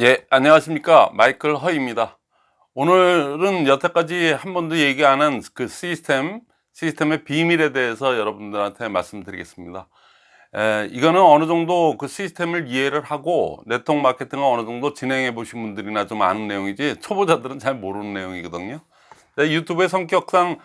예, 안녕하십니까. 마이클 허입니다. 오늘은 여태까지 한 번도 얘기 안 한 그 시스템, 시스템의 비밀에 대해서 여러분들한테 말씀드리겠습니다. 에, 이거는 어느 정도 그 시스템을 이해를 하고 네트워크 마케팅을 어느 정도 진행해 보신 분들이나 좀 아는 내용이지 초보자들은 잘 모르는 내용이거든요. 제 유튜브의 성격상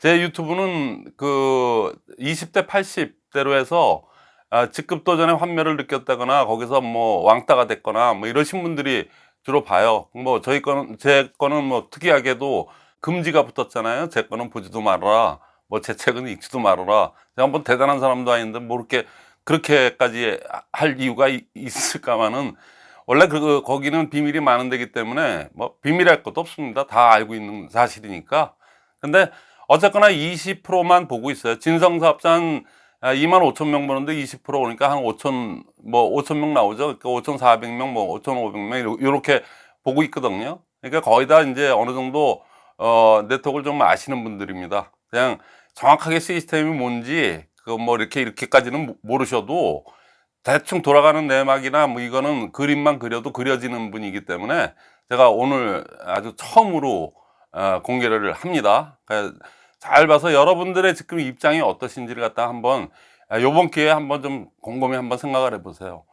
제 유튜브는 그 20대 80대로 해서 아, 직급 도전의 환멸을 느꼈다거나 거기서 뭐 왕따가 됐거나 뭐 이러신 분들이 주로 봐요. 뭐 저희 거는 제 거는 뭐 특이하게도 금지가 붙었잖아요. 제 거는 보지도 말아라. 뭐 제 책은 읽지도 말아라. 제가 뭐 대단한 사람도 아닌데 뭐 이렇게 그렇게까지 할 이유가 있, 있을까마는 원래 그 거기는 비밀이 많은 데기 때문에 뭐 비밀할 것도 없습니다. 다 알고 있는 사실이니까. 근데 어쨌거나 20%만 보고 있어요. 진성사업자는 2만 5천 명 보는데 20% 오니까 한 5천 뭐 5천 명 나오죠. 그러니까 5,400명 뭐 5,500명 이렇게 보고 있거든요. 그러니까 거의 다 이제 어느 정도 어 네트워크를 좀 아시는 분들입니다. 그냥 정확하게 시스템이 뭔지 그 뭐 이렇게 이렇게까지는 모르셔도 대충 돌아가는 내막이나 뭐 이거는 그림만 그려도 그려지는 분이기 때문에 제가 오늘 아주 처음으로 어, 공개를 합니다. 그러니까 잘 봐서 여러분들의 지금 입장이 어떠신지를 갖다 한번 아, 요번 기회에 한번 좀 곰곰이 한번 생각을 해 보세요.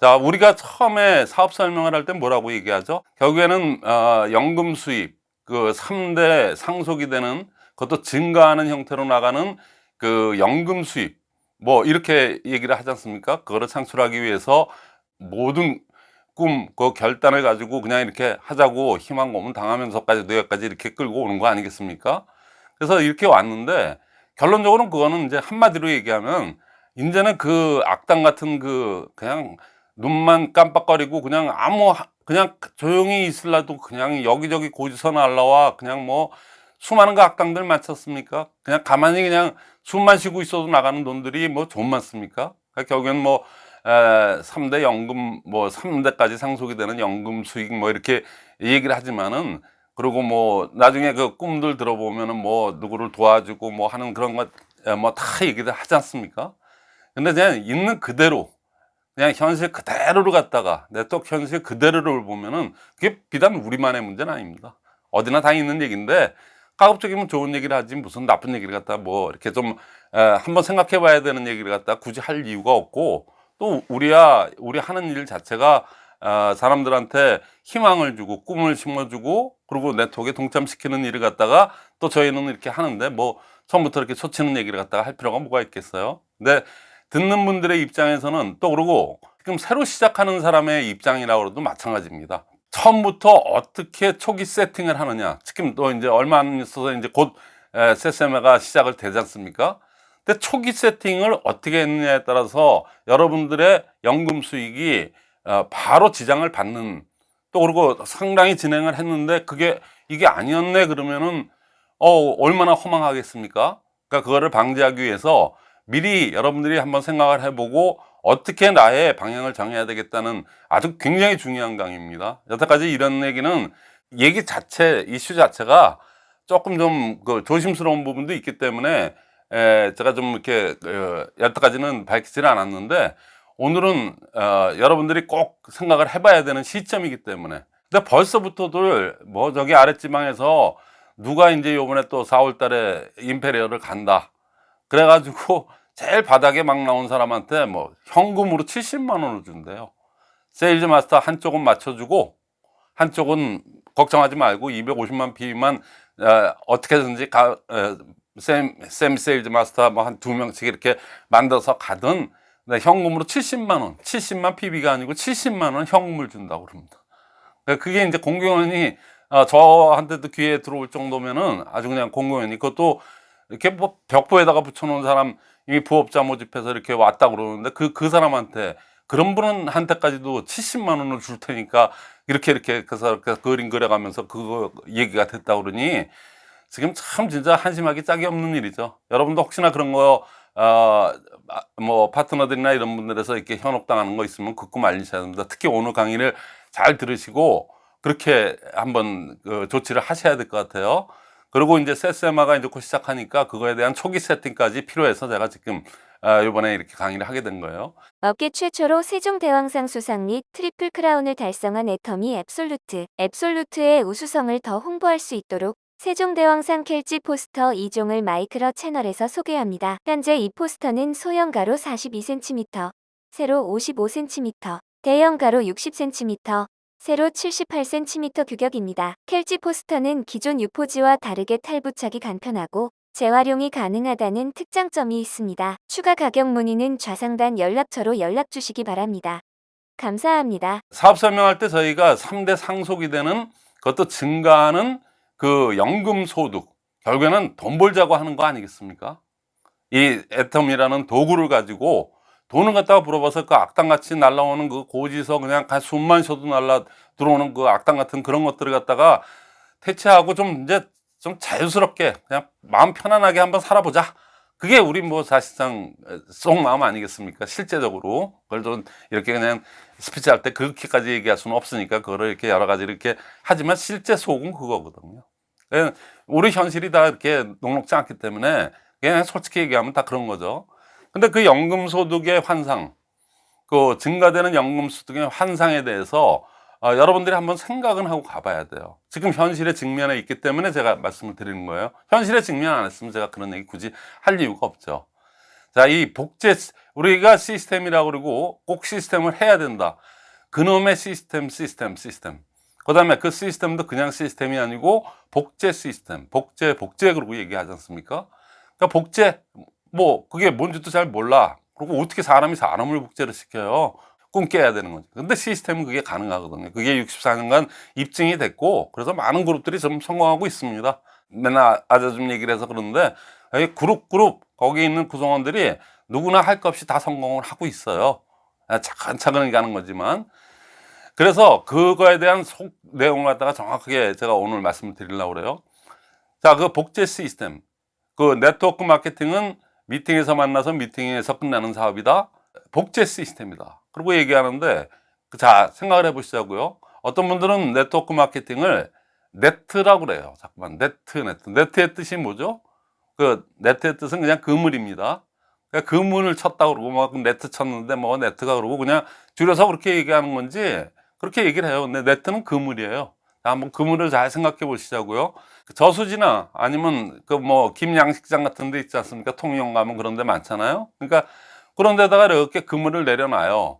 자 우리가 처음에 사업 설명을 할 때 뭐라고 얘기하죠? 결국에는 어, 연금 수입 그 3대 상속이 되는 그것도 증가하는 형태로 나가는 그 연금 수입 뭐 이렇게 얘기를 하지 않습니까? 그거를 창출하기 위해서 모든 꿈, 그 결단을 가지고 그냥 이렇게 하자고 희망 고문 당하면서까지 노예까지 이렇게 끌고 오는 거 아니겠습니까? 그래서 이렇게 왔는데 결론적으로는 그거는 이제 한마디로 얘기하면 이제는 그 악당 같은 그 그냥 눈만 깜빡거리고 그냥 아무 그냥 조용히 있을라도 그냥 여기저기 고지서 날라와 그냥 뭐 수많은 그 악당들 맞췄습니까? 그냥 가만히 그냥 숨만 쉬고 있어도 나가는 돈들이 뭐 좀 많습니까? 그러니까 결국엔 뭐 에, 3대 연금 뭐 3대까지 상속이 되는 연금 수익 뭐 이렇게 얘기를 하지만은 그리고 뭐 나중에 그 꿈들 들어보면은 뭐 누구를 도와주고 뭐 하는 그런 것 뭐 다 얘기를 하지 않습니까? 근데 그냥 있는 그대로 그냥 현실 그대로를 갖다가 네트워크 현실 그대로를 보면은 그게 비단 우리만의 문제는 아닙니다. 어디나 다 있는 얘기인데 가급적이면 좋은 얘기를 하지 무슨 나쁜 얘기를 갖다 뭐 이렇게 좀 에, 한번 생각해 봐야 되는 얘기를 갖다 굳이 할 이유가 없고 또 우리야 우리 하는 일 자체가 어, 사람들한테 희망을 주고 꿈을 심어주고 그리고 네트워크에 동참시키는 일을 갖다가 또 저희는 이렇게 하는데 뭐 처음부터 이렇게 초치는 얘기를 갖다가 할 필요가 뭐가 있겠어요? 근데 듣는 분들의 입장에서는 또 그러고 지금 새로 시작하는 사람의 입장이라고 해도 마찬가지입니다. 처음부터 어떻게 초기 세팅을 하느냐. 지금 또 이제 얼마 안 있어서 이제 곧 세세메가 시작을 되지 않습니까? 근데 초기 세팅을 어떻게 했느냐에 따라서 여러분들의 연금 수익이 어, 바로 지장을 받는 또 그리고 상당히 진행을 했는데 그게 이게 아니었네 그러면은 어 얼마나 허망하겠습니까? 그러니까 그거를 방지하기 위해서 미리 여러분들이 한번 생각을 해보고 어떻게 나의 방향을 정해야 되겠다는 아주 굉장히 중요한 강의입니다. 여태까지 이런 얘기는 얘기 자체 이슈 자체가 조금 좀 그 조심스러운 부분도 있기 때문에 에, 제가 좀 이렇게 어, 여태까지는 밝히지는 않았는데 오늘은 어, 여러분들이 꼭 생각을 해봐야 되는 시점이기 때문에. 근데 벌써부터들 뭐 저기 아랫지방에서 누가 이제 요번에 또 4월 달에 임페리얼을 간다. 그래가지고 제일 바닥에 막 나온 사람한테 뭐 현금으로 70만 원을 준대요. 세일즈 마스터 한쪽은 맞춰주고 한쪽은 걱정하지 말고 250만 PV만 어, 어떻게든지 가, 어, 샘, 샘 세일즈 마스터 뭐 한 두 명씩 이렇게 만들어서 가든 네, 현금으로 70만 원, 70만 PV가 아니고 70만 원 현금을 준다고 그럽니다. 그러니까 그게 이제 공공연히 어, 저한테도 귀에 들어올 정도면은 아주 그냥 공공연히 그것도 이렇게 뭐 벽보에다가 붙여놓은 사람 이미 부업자 모집해서 이렇게 왔다 그러는데 그, 그 사람한테 그런 분은 한테까지도 70만 원을 줄 테니까 이렇게 이렇게 그래서 이렇게 그림 그려가면서 그거 얘기가 됐다 그러니 지금 참 진짜 한심하기 짝이 없는 일이죠. 여러분도 혹시나 그런 거 어, 뭐 파트너들이나 이런 분들에서 이렇게 현혹당하는 거 있으면 그거 말리셔야 됩니다. 특히 오늘 강의를 잘 들으시고 그렇게 한번 그 조치를 하셔야 될 것 같아요. 그리고 이제 세세마가 이제 곧 시작하니까 그거에 대한 초기 세팅까지 필요해서 제가 지금 아, 이번에 이렇게 강의를 하게 된 거예요. 업계 최초로 세종대왕상 수상 및 트리플 크라운을 달성한 애터미 앱솔루트. 앱솔루트의 우수성을 더 홍보할 수 있도록 세종대왕상 켈지 포스터 2종을 마이크로 채널에서 소개합니다. 현재 이 포스터는 소형 가로 42cm, 세로 55cm, 대형 가로 60cm, 세로 78cm 규격입니다. 켈지 포스터는 기존 유포지와 다르게 탈부착이 간편하고 재활용이 가능하다는 특장점이 있습니다. 추가 가격 문의는 좌상단 연락처로 연락 주시기 바랍니다. 감사합니다. 사업 설명할 때 저희가 3대 상속이 되는 그것도 증가하는 그 연금 소득 결국에는 돈 벌자고 하는 거 아니겠습니까? 이 애텀이라는 도구를 가지고 돈을 갖다가 물어봐서 그 악당같이 날라오는 그 고지서 그냥 한 숨만 쉬어도 날라 들어오는 그 악당 같은 그런 것들을 갖다가 퇴치하고 좀 이제 좀 자유스럽게 그냥 마음 편안하게 한번 살아보자. 그게 우리 뭐 사실상 속마음 아니겠습니까? 실제적으로 그걸 좀 이렇게 그냥 스피치 할 때 그렇게까지 얘기할 수는 없으니까 그거를 이렇게 여러 가지 이렇게 하지만 실제 속은 그거거든요. 우리 현실이 다 이렇게 녹록지 않기 때문에 그냥 솔직히 얘기하면 다 그런 거죠. 근데 그 연금소득의 환상, 그 증가되는 연금소득의 환상에 대해서 어, 여러분들이 한번 생각은 하고 가봐야 돼요. 지금 현실의 직면에 있기 때문에 제가 말씀을 드리는 거예요. 현실의 직면 안 했으면 제가 그런 얘기 굳이 할 이유가 없죠. 자, 이 복제, 우리가 시스템이라고 그러고 꼭 시스템을 해야 된다. 그놈의 시스템, 시스템, 시스템. 그 다음에 그 시스템도 그냥 시스템이 아니고 복제 시스템, 복제, 복제 그러고 얘기하지 않습니까? 그러니까 복제, 뭐, 그게 뭔지도 잘 몰라. 그리고 어떻게 사람이 사람을 복제를 시켜요? 꿈 깨야 되는 거죠. 근데 시스템은 그게 가능하거든요. 그게 64년간 입증이 됐고, 그래서 많은 그룹들이 좀 성공하고 있습니다. 맨날 아재 좀 얘기를 해서 그러는데, 이 그룹, 그룹, 거기 있는 구성원들이 누구나 할 것 없이 다 성공을 하고 있어요. 차근차근 가는 거지만. 그래서 그거에 대한 속 내용을 갖다가 정확하게 제가 오늘 말씀을 드리려고 그래요. 자, 그 복제 시스템. 그 네트워크 마케팅은 미팅에서 만나서 미팅에서 끝나는 사업이다. 복제 시스템이다. 그리고 얘기하는데 자 생각을 해 보시자고요. 어떤 분들은 네트워크 마케팅을 네트라고 그래요. 잠깐만 네트 네트 네트의 뜻이 뭐죠? 그 네트의 뜻은 그냥 그물입니다. 그러니까 그물을 쳤다 그러고 막 네트 쳤는데 뭐 네트가 그러고 그냥 줄여서 그렇게 얘기하는 건지 그렇게 얘기를 해요. 근데 네트는 그물이에요. 한번 그물을 잘 생각해 보시자고요. 저수지나 아니면 그 뭐 김양식장 같은 데 있지 않습니까? 통영 가면 그런 데 많잖아요. 그러니까 그런 데다가 이렇게 그물을 내려놔요.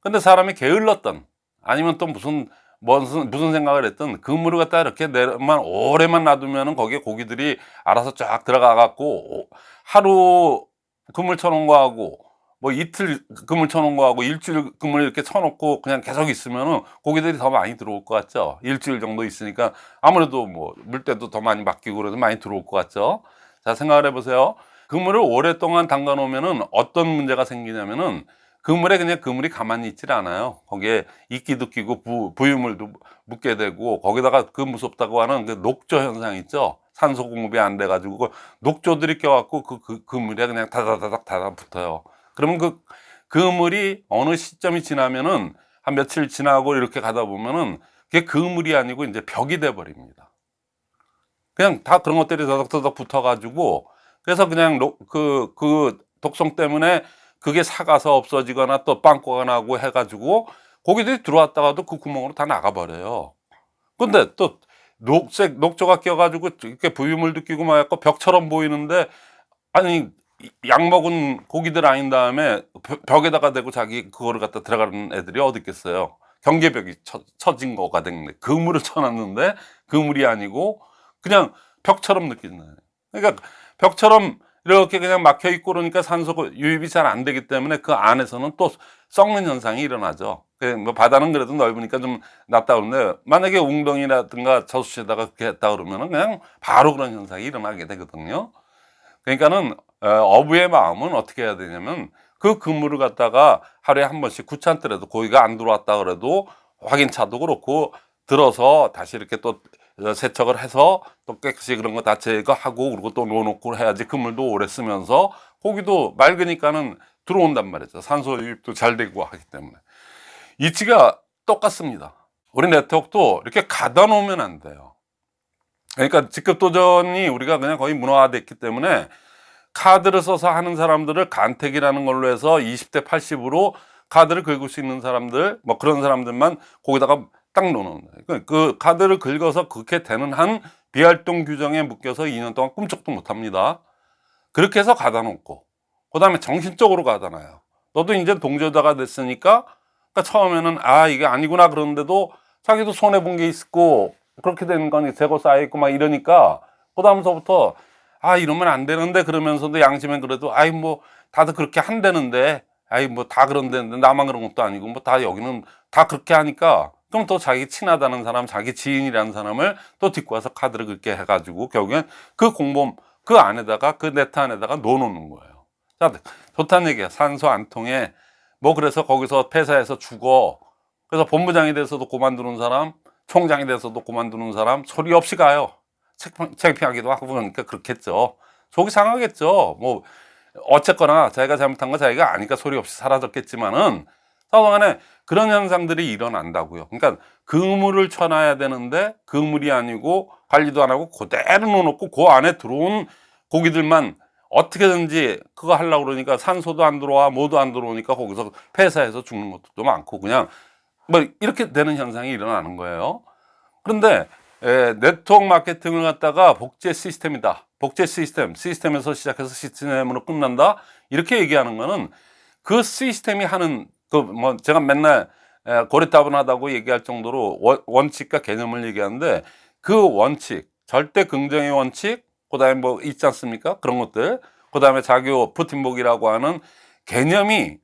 근데 사람이 게을렀던 아니면 또 무슨 무슨 무슨 생각을 했던 그물을 갖다 이렇게 내만 오래만 놔두면은 거기에 고기들이 알아서 쫙 들어가 갖고 하루 그물 쳐놓은 거하고 뭐 이틀 그물 쳐놓은 거하고 일주일 그물 이렇게 쳐놓고 그냥 계속 있으면은 고기들이 더 많이 들어올 것 같죠? 일주일 정도 있으니까 아무래도 뭐 물때도 더 많이 바뀌고 그래도 많이 들어올 것 같죠? 자 생각을 해보세요 그물을 오랫동안 담가 놓으면은 어떤 문제가 생기냐면은 그물에 그냥 그물이 가만히 있질 않아요. 거기에 이끼도 끼고 부, 부유물도 묻게 되고 거기다가 그 무섭다고 하는 그 녹조 현상 있죠. 산소 공급이 안 돼 가지고 그 녹조들이 껴갖고 그, 그 그물에 그냥 다다다닥 달아붙어요. 그러면 그 그물이 어느 시점이 지나면은 한 며칠 지나고 이렇게 가다 보면은 그게 그물이 아니고 이제 벽이 돼 버립니다. 그냥 다 그런 것들이 더덕더덕 붙어 가지고 그래서 그냥 그, 그 독성 때문에 그게 사가서 없어지거나 또 빵꾸가 나고 해가지고 고기들이 들어왔다가도 그 구멍으로 다 나가버려요. 근데 또 녹색, 녹조가 껴가지고 이렇게 부유물도 끼고 막 약간 벽처럼 보이는데 아니 약 먹은 고기들 아닌 다음에 벽에다가 대고 자기 그거를 갖다 들어가는 애들이 어디 있겠어요. 경계벽이 쳐, 쳐진 거가 됐는데 그물을 쳐놨는데 그물이 아니고 그냥 벽처럼 느끼는 그러니까 벽처럼 이렇게 그냥 막혀 있고 그러니까 산소 유입이 잘 안 되기 때문에 그 안에서는 또 썩는 현상이 일어나죠. 뭐 바다는 그래도 넓으니까 좀 낫다 그러는데 만약에 웅덩이라든가 저수지에다가 그렇게 했다 그러면은 그냥 바로 그런 현상이 일어나게 되거든요. 그러니까는 어, 어부의 마음은 어떻게 해야 되냐면 그 그물을 갖다가 하루에 한 번씩 구찬더라도 고기가 안 들어왔다 그래도 확인차도 그렇고 들어서 다시 이렇게 또 세척을 해서 또 깨끗이 그런 거 다 제거하고 그리고 또 놓아놓고 해야지 그물도 오래 쓰면서 고기도 맑으니까는 들어온단 말이죠. 산소 유입도 잘 되고 하기 때문에. 이치가 똑같습니다. 우리 네트워크도 이렇게 가다 놓으면 안 돼요. 그러니까 직급 도전이 우리가 그냥 거의 문화화됐기 때문에 카드를 써서 하는 사람들을 간택이라는 걸로 해서 20대 80으로 카드를 긁을 수 있는 사람들 뭐 그런 사람들만 거기다가 딱 놓는 거예요. 그 카드를 긁어서 그렇게 되는 한 비활동 규정에 묶여서 2년 동안 꿈쩍도 못 합니다. 그렇게 해서 가다 놓고 그 다음에 정신적으로 가잖아요. 너도 이제 동조자가 됐으니까 그러니까 처음에는 아 이게 아니구나 그러는데도 자기도 손해 본 게 있고 그렇게 되는 거니 재고 쌓여 있고 막 이러니까 그 다음서부터 아 이러면 안 되는데 그러면서도 양심엔 그래도 아이 뭐 다들 그렇게 한다는데 아이 뭐 다 그런다는데 나만 그런 것도 아니고 뭐 다 여기는 다 그렇게 하니까 그럼 또 자기 친하다는 사람 자기 지인이라는 사람을 또 딛고 와서 카드를 그렇게 해가지고 결국엔 그 공범 그 안에다가 그 네트 안에다가 넣어놓는 거예요. 자 좋다는 얘기야. 산소 안 통해 뭐 그래서 거기서 폐사해서 죽어. 그래서 본부장이 돼서도 그만두는 사람 총장이 돼서도 그만두는 사람 소리 없이 가요. 창피하기도 하고 그러니까 그렇겠죠. 속이 상하겠죠. 뭐 어쨌거나 자기가 잘못한 거 자기가 아니까 소리 없이 사라졌겠지만은 사동안에 그런 현상들이 일어난다고요. 그러니까 그물을 쳐놔야 되는데 그물이 아니고 관리도 안 하고 그대로 놓고 그 안에 들어온 고기들만 어떻게든지 그거 하려고 그러니까 산소도 안 들어와 뭐도 안 들어오니까 거기서 폐사해서 죽는 것도 또 많고 그냥 뭐 이렇게 되는 현상이 일어나는 거예요. 그런데 에, 네트워크 마케팅을 갖다가 복제 시스템이다. 복제 시스템 시스템에서 시작해서 시스템으로 끝난다? 이렇게 얘기하는 거는 그 시스템이 하는 그 뭐 제가 맨날 에, 고리타분하다고 얘기할 정도로 원, 원칙과 개념을 얘기하는데 그 원칙 절대 긍정의 원칙 그 다음에 뭐 있지 않습니까? 그런 것들. 그 다음에 자교 푸틴복이라고 하는 개념이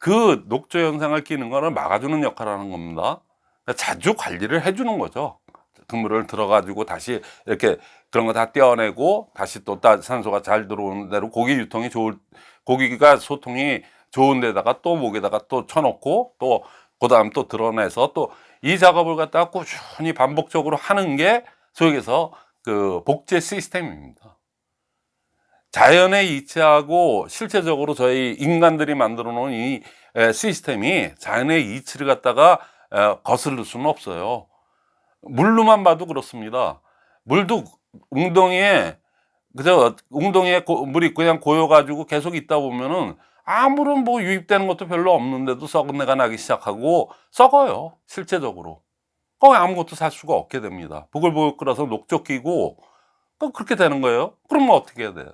그 녹조 현상을 끼는 거를 막아주는 역할을 하는 겁니다. 그러니까 자주 관리를 해주는 거죠. 그물을 들어가지고 다시 이렇게 그런 거 다 떼어내고 다시 또 따- 산소가 잘 들어오는 대로 고기 유통이 좋을 고기가 소통이 좋은 데다가 또 목에다가 또 쳐놓고 또 그 다음 또 드러내서 또 이 작업을 갖다가 꾸준히 반복적으로 하는 게 소위에서 그 복제 시스템입니다. 자연의 이치하고 실제적으로 저희 인간들이 만들어 놓은 이 에, 시스템이 자연의 이치를 갖다가 에, 거스를 수는 없어요. 물로만 봐도 그렇습니다. 물도 웅덩이에 그저 웅덩이에 고- 물이 그냥 고여 가지고 계속 있다 보면은 아무런 뭐 유입되는 것도 별로 없는데도 썩은 내가 나기 시작하고 썩어요 실제적으로. 거기 아무것도 살 수가 없게 됩니다. 부글부글 끓어서 녹조 끼고. 또 그렇게 되는 거예요? 그럼 뭐 어떻게 해야 돼요?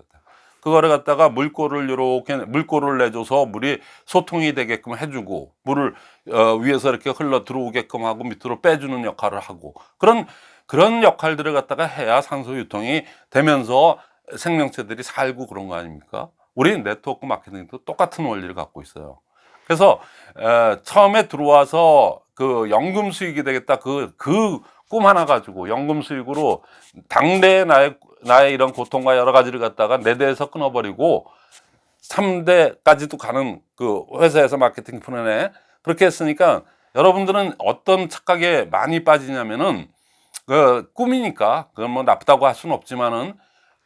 그거를 갖다가 물꼬를 이렇게 물꼬를 내줘서 물이 소통이 되게끔 해주고 물을 어, 위에서 이렇게 흘러 들어오게끔 하고 밑으로 빼주는 역할을 하고. 그런 그런 역할들을 갖다가 해야 산소 유통이 되면서 생명체들이 살고 그런 거 아닙니까? 우리 네트워크 마케팅도 똑같은 원리를 갖고 있어요. 그래서 에, 처음에 들어와서 그 연금 수익이 되겠다 그 그 꿈 하나 가지고 연금 수익으로 당대 나의 나의 이런 고통과 여러 가지를 갖다가 네 대에서 끊어버리고 3대까지도 가는 그 회사에서 마케팅 푸는애 그렇게 했으니까 여러분들은 어떤 착각에 많이 빠지냐면은 그 꿈이니까 그건 뭐 나쁘다고 할 수는 없지만은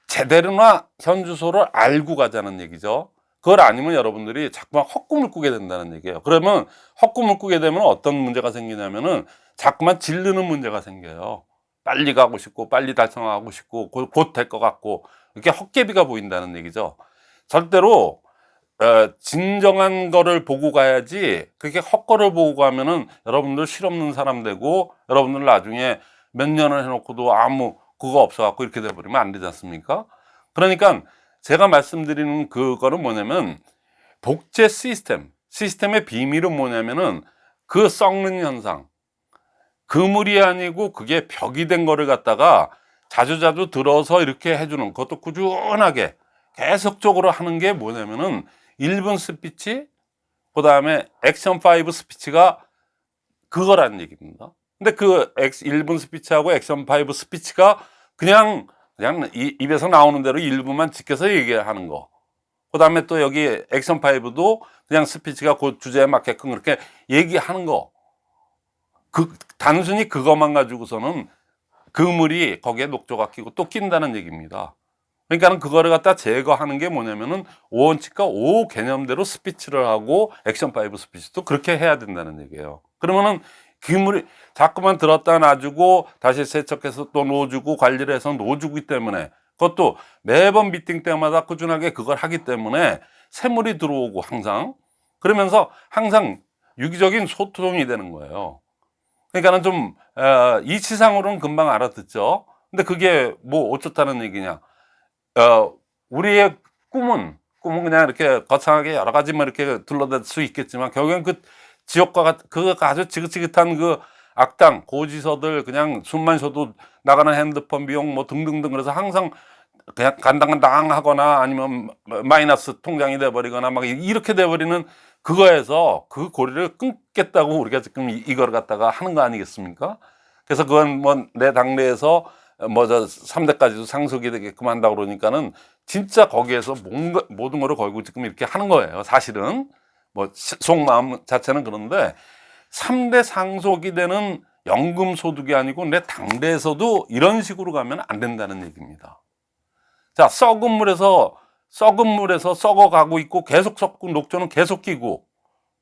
제대로나 현 주소를 알고 가자는 얘기죠. 그걸 아니면 여러분들이 자꾸 만 헛꿈을 꾸게 된다는 얘기예요. 그러면 헛꿈을 꾸게 되면 어떤 문제가 생기냐면은 자꾸만 질르는 문제가 생겨요. 빨리 가고 싶고 빨리 달성하고 싶고 곧 될 것 같고 이렇게 헛개비가 보인다는 얘기죠. 절대로 어, 진정한 거를 보고 가야지 그렇게 헛거를 보고 가면은 여러분들 실없는 사람 되고 여러분들 나중에 몇 년을 해놓고도 아무 그거 없어갖고 이렇게 돼버리면 안 되지 않습니까? 그러니까 제가 말씀드리는 그거는 뭐냐면 복제 시스템 시스템의 비밀은 뭐냐면은 그 썩는 현상 그물이 아니고 그게 벽이 된 거를 갖다가 자주자주 들어서 이렇게 해주는 그것도 꾸준하게 계속적으로 하는 게 뭐냐면은 1분 스피치 그 다음에 액션 5 스피치가 그거란 얘기입니다 근데 그 액- 1분 스피치하고 액션 5 스피치가 그냥 그냥 이- 입에서 나오는 대로 1분만 지켜서 얘기하는 거. 그 다음에 또 여기 액션 5도 그냥 스피치가 그 주제에 맞게끔 그렇게 얘기하는 거. 그, 단순히 그것만 가지고서는 그물이 거기에 녹조가 끼고 또 낀다는 얘기입니다. 그러니까는 그거를 갖다 제거하는 게 뭐냐면은 5원칙과 5 개념대로 스피치를 하고 액션 5 스피치도 그렇게 해야 된다는 얘기예요. 그러면은 그물이 자꾸만 들었다 놔주고 다시 세척해서 또 놓아주고 관리를 해서 놓아주기 때문에 그것도 매번 미팅 때마다 꾸준하게 그걸 하기 때문에 세물이 들어오고 항상 그러면서 항상 유기적인 소통이 되는 거예요. 그러니까는 좀 어, 이치상으로는 금방 알아듣죠. 근데 그게 뭐 어쩌다는 얘기냐? 어, 우리의 꿈은 꿈은 그냥 이렇게 거창하게 여러 가지 뭐 이렇게 둘러댈 수 있겠지만 결국엔 그 지옥과 같, 그 아주 지긋지긋한 그 악당 고지서들 그냥 숨만 쉬어도 나가는 핸드폰 비용 뭐 등등등 그래서 항상 그냥 간당간당 하거나 아니면 마이너스 통장이 돼버리거나 막 이렇게 돼버리는 그거에서 그 고리를 끊겠다고 우리가 지금 이- 이걸 갖다가 하는 거 아니겠습니까? 그래서 그건 뭐 내 당내에서 뭐저 3대까지도 상속이 되게끔 한다고 그러니까는 진짜 거기에서 뭔가 모든 거를 걸고 지금 이렇게 하는 거예요. 사실은 뭐 시- 속마음 자체는 그런데 3대 상속이 되는 연금 소득이 아니고 내 당대에서도 이런 식으로 가면 안 된다는 얘기입니다. 자, 썩은 물에서 썩은 물에서 썩어 가고 있고 계속 썩고 녹조는 계속 끼고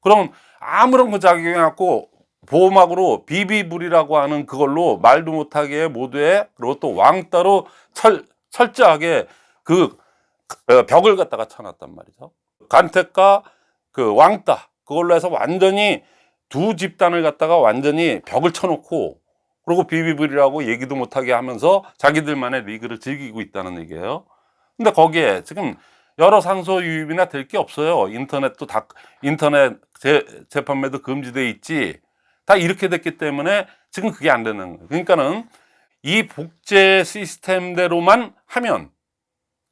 그럼 아무런 그 작용이 없고 보호막으로 비비불이라고 하는 그걸로 말도 못하게 모두에 그리고 또 왕따로 철, 철저하게 그 어, 벽을 갖다가 쳐놨단 말이죠. 간택과 그 왕따 그걸로 해서 완전히 두 집단을 갖다가 완전히 벽을 쳐놓고 그리고 비비불이라고 얘기도 못하게 하면서 자기들만의 리그를 즐기고 있다는 얘기예요. 근데 거기에 지금 여러 상소 유입이나 될 게 없어요. 인터넷도 다 인터넷 재, 재판매도 금지돼 있지. 다 이렇게 됐기 때문에 지금 그게 안 되는 거예요. 그러니까는 이 복제 시스템대로만 하면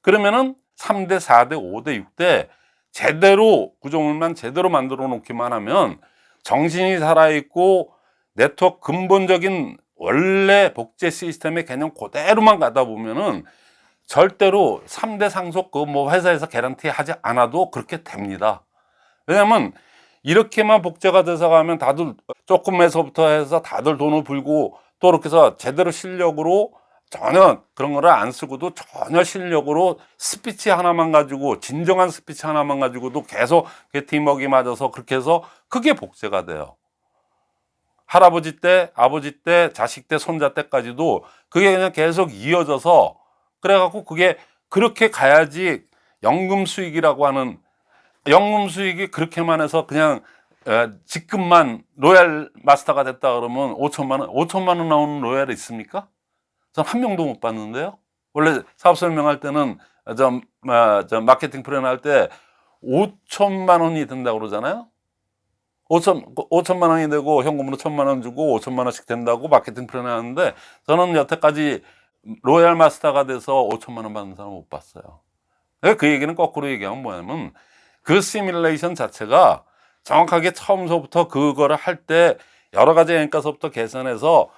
그러면은 3대, 4대, 5대, 6대 제대로 구조물만 제대로 만들어 놓기만 하면 정신이 살아있고 네트워크 근본적인 원래 복제 시스템의 개념 그대로만 가다 보면은 절대로 3대 상속 그 뭐 회사에서 개런티 하지 않아도 그렇게 됩니다. 왜냐면 이렇게만 복제가 돼서 가면 다들 조금에서부터 해서 다들 돈을 불고 또 이렇게 해서 제대로 실력으로 전혀 그런 거를 안 쓰고도 전혀 실력으로 스피치 하나만 가지고 진정한 스피치 하나만 가지고도 계속 그 팀워크가 맞아서 그렇게 해서 그게 복제가 돼요. 할아버지 때, 아버지 때, 자식 때, 손자 때까지도 그게 그냥 계속 이어져서 그래갖고 그게 그렇게 가야지 연금 수익이라고 하는 연금 수익이 그렇게만 해서 그냥 에, 지금만 로얄 마스터가 됐다 그러면 5천만 원, 5천만 원 나오는 로얄이 있습니까? 전 한 명도 못 봤는데요. 원래 사업 설명할 때는 저, 아, 저 마케팅 플랜 할때 5천만 원이 든다고 그러잖아요. 5천, 5천만 원이 되고 현금으로 천만 원 주고 5천만 원씩 된다고 마케팅 플랜 하는데 저는 여태까지 로얄 마스터가 돼서 5천만 원 받는 사람 못 봤어요. 그 얘기는 거꾸로 얘기하면 뭐냐면 그 시뮬레이션 자체가 정확하게 처음서부터 그거를 할 때 여러 가지 원가서부터 계산해서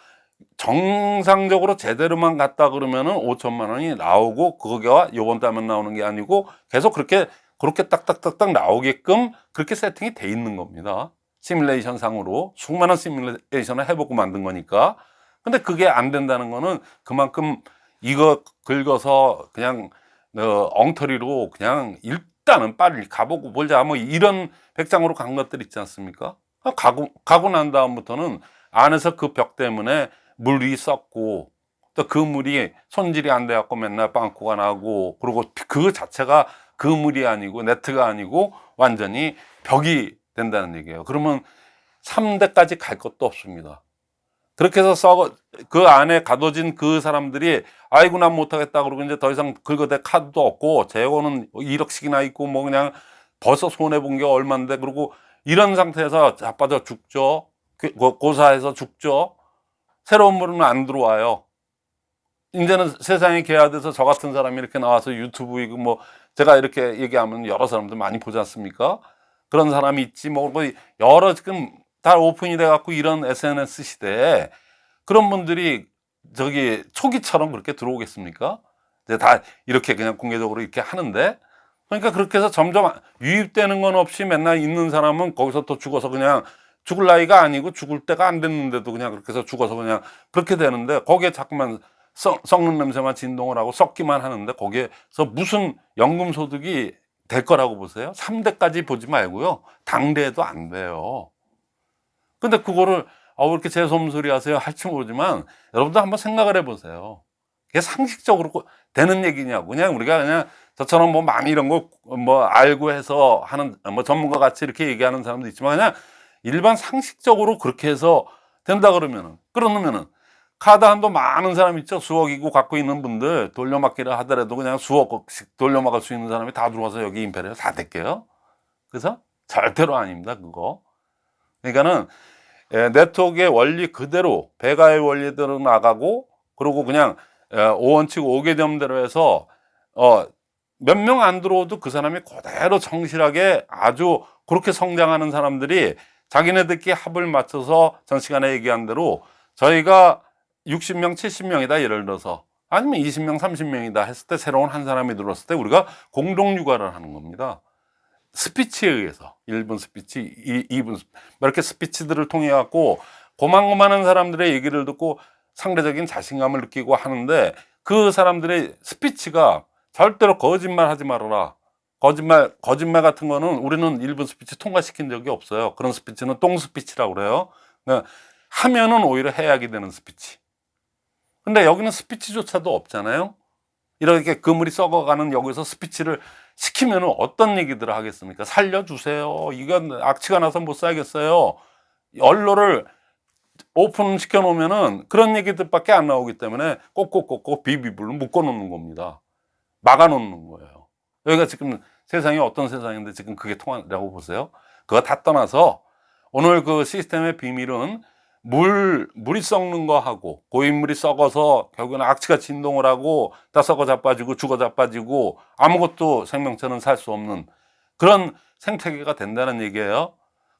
정상적으로 제대로만 갔다 그러면은 5천만 원이 나오고 그거가 요번 달만 나오는 게 아니고 계속 그렇게 그렇게 딱딱딱딱 나오게끔 그렇게 세팅이 돼 있는 겁니다. 시뮬레이션 상으로 수많은 시뮬레이션을 해보고 만든 거니까. 근데 그게 안 된다는 거는 그만큼 이거 긁어서 그냥 어, 엉터리로 그냥 일단은 빨리 가보고 보자 뭐 이런 백장으로 간 것들 있지 않습니까? 아, 가고 가고 난 다음부터는 안에서 그 벽 때문에 물이 썩고 또 그 물이 손질이 안 돼갖고 맨날 빵꾸가 나고 그리고 그 자체가 그 물이 아니고 네트가 아니고 완전히 벽이 된다는 얘기예요. 그러면 3대까지 갈 것도 없습니다. 그렇게 해서 썩어 그 안에 가둬진 그 사람들이 아이고 난 못하겠다 그러고 이제 더 이상 긁어댈 카드도 없고 재고는 1억씩이나 있고 뭐 그냥 벌써 손해 본 게 얼만데 그리고 이런 상태에서 자빠져 죽죠. 그- 고- 고사해서 죽죠. 새로운 물은 안 들어와요. 이제는 세상이 개화돼서 저 같은 사람이 이렇게 나와서 유튜브이고 뭐 제가 이렇게 얘기하면 여러 사람들 많이 보지 않습니까? 그런 사람이 있지 뭐 여러 지금 다 오픈이 돼 갖고 이런 SNS 시대에 그런 분들이 저기 초기처럼 그렇게 들어오겠습니까? 이제 다 이렇게 그냥 공개적으로 이렇게 하는데 그러니까 그렇게 해서 점점 유입되는 건 없이 맨날 있는 사람은 거기서 또 죽어서 그냥 죽을 나이가 아니고 죽을 때가 안 됐는데도 그냥 그렇게 해서 죽어서 그냥 그렇게 되는데 거기에 자꾸만 썩, 썩는 냄새만 진동을 하고 썩기만 하는데 거기에서 무슨 연금 소득이 될 거라고 보세요? 3대까지 보지 말고요. 당대에도 안 돼요. 근데 그거를 아, 왜 이렇게 재솜소리 하세요? 할지 모르지만 여러분도 한번 생각을 해보세요. 그게 상식적으로 되는 얘기냐고. 그냥 우리가 그냥 저처럼 뭐 많이 이런 거 뭐 알고 해서 하는 뭐 전문가 같이 이렇게 얘기하는 사람도 있지만 그냥 일반 상식적으로 그렇게 해서 된다 그러면은 그러면은 카드 한도 많은 사람 있죠. 수억이고 갖고 있는 분들 돌려막기를 하더라도 그냥 수억씩 돌려막을 수 있는 사람이 다 들어와서 여기 임페리얼 다 될게요. 그래서 절대로 아닙니다. 그거. 그러니까는 예, 네트워크의 원리 그대로 배가의 원리대로 나가고 그리고 그냥 예, 5원칙 5개념대로 해서 어, 몇 명 안 들어오도 그 사람이 그대로 성실하게 아주 그렇게 성장하는 사람들이 자기네들끼리 합을 맞춰서 전 시간에 얘기한 대로 저희가 60명, 70명이다 예를 들어서 아니면 20명, 30명이다 했을 때 새로운 한 사람이 들어왔을 때 우리가 공동 육아를 하는 겁니다. 스피치에 의해서 1분 스피치, 2, 2분 스피치 뭐 이렇게 스피치들을 통해 갖고 고만고만한 사람들의 얘기를 듣고 상대적인 자신감을 느끼고 하는데 그 사람들의 스피치가 절대로 거짓말 하지 말아라. 거짓말, 거짓말 같은 거는 우리는 1분 스피치 통과시킨 적이 없어요. 그런 스피치는 똥 스피치라고 그래요. 그러니까 하면은 오히려 해악이 되는 스피치. 근데 여기는 스피치조차도 없잖아요. 이렇게 그물이 썩어가는 여기서 스피치를 시키면 어떤 얘기들을 하겠습니까? 살려주세요. 이건 악취가 나서 못 살겠어요. 언로를 오픈 시켜 놓으면은 그런 얘기들밖에 안 나오기 때문에 꼭꼭꼭꼭 비비불로 묶어 놓는 겁니다. 막아 놓는 거예요. 여기가 지금 세상이 어떤 세상인데 지금 그게 통하라고 보세요. 그거 다 떠나서 오늘 그 시스템의 비밀은 물, 물이 썩는 거 하고 고인물이 썩어서 결국은 악취가 진동을 하고 다 썩어 자빠지고 죽어 자빠지고 아무것도 생명체는 살 수 없는 그런 생태계가 된다는 얘기예요.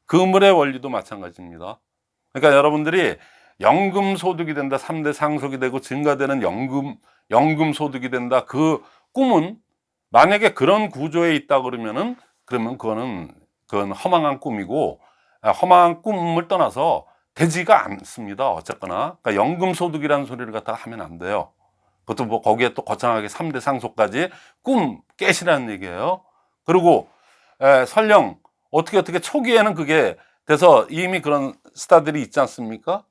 그물의 원리도 마찬가지입니다. 그러니까 여러분들이 연금 소득이 된다, 3대 상속이 되고 증가되는 연금, 연금 소득이 된다. 그 꿈은 만약에 그런 구조에 있다 그러면은 그러면 그거는 그건 허망한 꿈이고 아, 허망한 꿈을 떠나서 되지가 않습니다. 어쨌거나. 그러니까 연금소득이라는 소리를 갖다가 하면 안 돼요. 그것도 뭐 거기에 또 거창하게 3대 상속까지 꿈 깨시라는 얘기예요. 그리고 에, 설령 어떻게 어떻게 초기에는 그게 돼서 이미 그런 스타들이 있지 않습니까?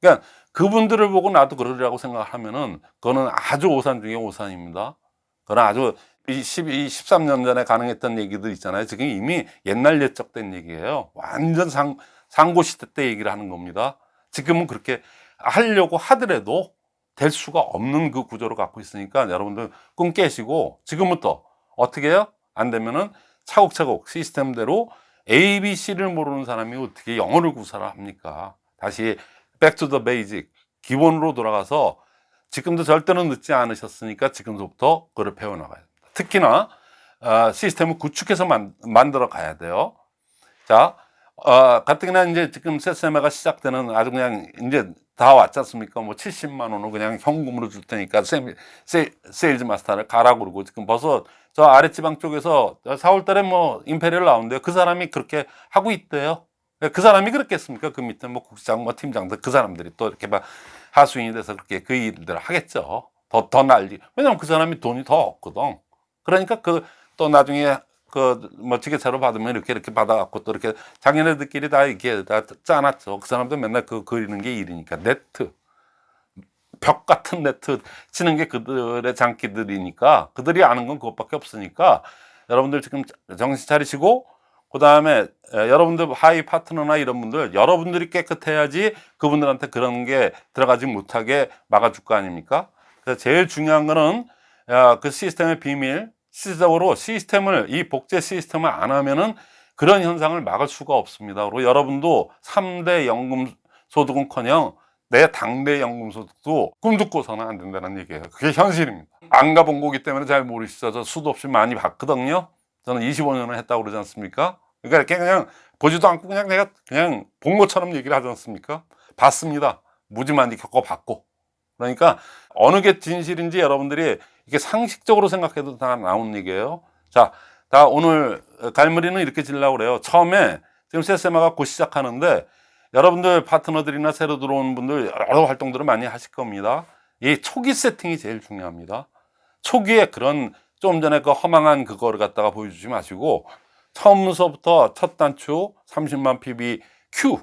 그러니까 그분들을 보고 나도 그러리라고 생각하면은 그거는 아주 오산 중에 오산입니다. 그건 아주 이 12, 13년 전에 가능했던 얘기들 있잖아요. 지금 이미 옛날 옛적된 얘기예요. 완전 상, 상고 시대 때 얘기를 하는 겁니다. 지금은 그렇게 하려고 하더라도 될 수가 없는 그 구조를 갖고 있으니까 여러분들 꿈 깨시고 지금부터 어떻게 해요? 안 되면은 차곡차곡 시스템대로 A, B, C를 모르는 사람이 어떻게 영어를 구사를 합니까? 다시 back to the basic 기본으로 돌아가서 지금도 절대로 늦지 않으셨으니까 지금부터 그걸 배워나가야 됩니다. 특히나 어, 시스템을 구축해서 만, 만들어 가야 돼요. 자, 어, 가뜩이나 이제 지금 세세마가 시작되는 아주 그냥 이제 다 왔지 않습니까? 뭐 70만 원을 그냥 현금으로 줄 테니까 세, 세, 세일즈 마스터를 가라 그러고 지금 벌써 저 아랫지방 쪽에서 4월 달에 뭐 임페리얼 나오는데요. 그 사람이 그렇게 하고 있대요. 그 사람이 그랬겠습니까? 그 밑에 뭐 국장, 뭐 팀장들 그 사람들이 또 이렇게 막 하수인이 돼서 그렇게 그 일들을 하겠죠. 더, 더 난리. 왜냐면 그 사람이 돈이 더 없거든. 그러니까 그 또 나중에 그 뭐 지게차로 받으면 이렇게 이렇게 받아갖고 또 이렇게 자기네들끼리 다 이렇게 다 짜놨죠. 그 사람들 맨날 그 그리는 게 일이니까 네트 벽 같은 네트 치는 게 그들의 장기들이니까 그들이 아는 건 그것밖에 없으니까 여러분들 지금 정신 차리시고 그 다음에 여러분들 하이 파트너나 이런 분들 여러분들이 깨끗해야지 그분들한테 그런 게 들어가지 못하게 막아줄 거 아닙니까? 그래서 제일 중요한 거는 야, 그 시스템의 비밀 실질적으로 시스템을 이 복제 시스템을 안 하면은 그런 현상을 막을 수가 없습니다. 그리고 여러분도 3대 연금 소득은커녕 내 당대 연금 소득도 꿈도 꿔서는 안 된다는 얘기예요. 그게 현실입니다. 안 가본 거기 때문에 잘 모르시죠. 저 수도 없이 많이 봤거든요. 저는 25년을 했다고 그러지 않습니까? 그러니까 이렇게 그냥 보지도 않고 그냥 내가 그냥 본 것처럼 얘기를 하지 않습니까? 봤습니다. 무지 많이 겪어봤고. 그러니까 어느 게 진실인지 여러분들이 이게 상식적으로 생각해도 다 나온 얘기예요. 자, 다 오늘 갈무리는 이렇게 질라고 그래요. 처음에 지금 세세마가 곧 시작하는데 여러분들 파트너들이나 새로 들어온 분들 여러 활동들을 많이 하실 겁니다. 이 초기 세팅이 제일 중요합니다. 초기에 그런 좀 전에 그 허망한 그거를 갖다가 보여주지 마시고 처음서부터 첫 단추 30만 PB Q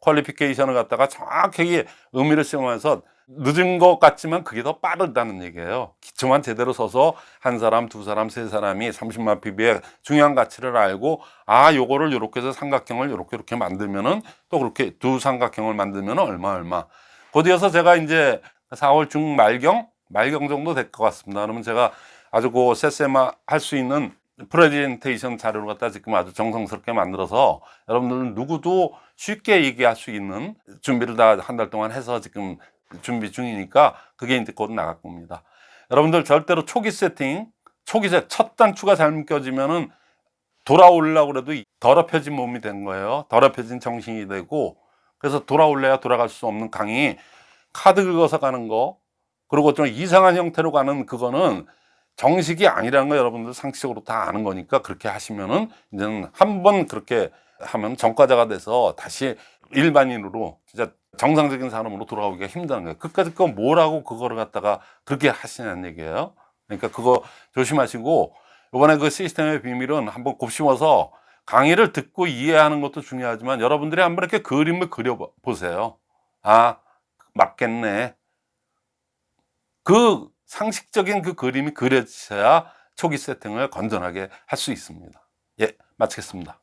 퀄리피케이션을 갖다가 정확하게 의미를 쓰면서 늦은 것 같지만 그게 더 빠르다는 얘기예요. 기초만 제대로 서서 한 사람, 두 사람, 세 사람이 30만 PB의 중요한 가치를 알고 아, 요거를 요렇게 해서 삼각형을 요렇게 이렇게 만들면은 또 그렇게 두 삼각형을 만들면 얼마 얼마. 곧이어서 제가 이제 4월 중 말경 말경 정도 될 것 같습니다. 그러면 제가 아주 그 세세마 할 수 있는 프레젠테이션 자료를 갖다 지금 아주 정성스럽게 만들어서 여러분들 누구도 쉽게 얘기할 수 있는 준비를 다 한 달 동안 해서 지금 준비 중이니까 그게 이제 곧 나갈 겁니다. 여러분들 절대로 초기 세팅, 초기 세, 첫 단추가 잘못 껴지면은 돌아오려고 그래도 더럽혀진 몸이 된 거예요. 더럽혀진 정신이 되고 그래서 돌아올래야 돌아갈 수 없는 강이 카드 긁어서 가는 거 그리고 좀 이상한 형태로 가는 그거는 정식이 아니라는 거 여러분들 상식적으로 다 아는 거니까 그렇게 하시면은 이제는 한 번 그렇게 하면 전과자가 돼서 다시 일반인으로 진짜 정상적인 사람으로 돌아오기가 힘든 거예요. 끝까지 그거 뭐라고 그거를 갖다가 그렇게 하시냐는 얘기예요. 그러니까 그거 조심하시고 이번에 그 시스템의 비밀은 한번 곱씹어서 강의를 듣고 이해하는 것도 중요하지만 여러분들이 한번 이렇게 그림을 그려 보세요. 아, 맞겠네. 그 상식적인 그 그림이 그려져야 초기 세팅을 건전하게 할 수 있습니다. 예, 마치겠습니다.